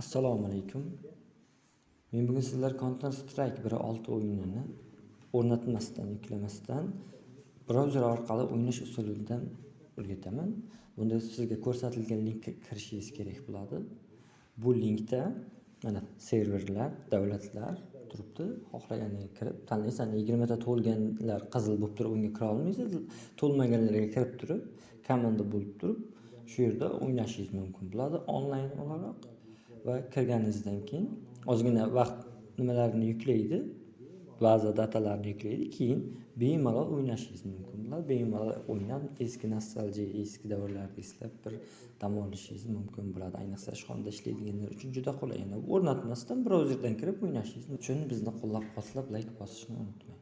Assalomu alaykum. Men bugun sizlarga Counter Strike 1.6 o'yinini o'rnatmasdan, yuklamasdan brauzer orqali o'ynash usulidan o'rgataman. Bunda sizga ko'rsatilgan linkka kirishingiz kerak bo'ladi. Bu linkda mana serverlar, davlatlar turibdi. Xohlaganiga kirib tanlaysiz. Ana 20 ta to'lganlar qizil bo'lib turib unga kira olmaysiz. To'lmaganlarga kirib turib, komanda bo'lib turib, shu yerda o'ynashingiz mumkin bo'ladi onlayn o'laroq va kirganingizdan keyin ozgina vaqt nimalarni yuklaydi, ba'zi datalarni yuklaydi, keyin bemalol o'ynashingiz mumkin bo'ladi. Bemalol o'ynab eski nostalgiya, eski davrlarni eslab bir dam olishingiz mumkin bo'ladi. Ayniqsa ishxonada ishlaydiganlar uchun juda qulay. Yana o'rnatmasdan brauzerdan kirib o'ynashingiz uchun bizni qo'llab-quvvatlab, layk bosishni unutmang.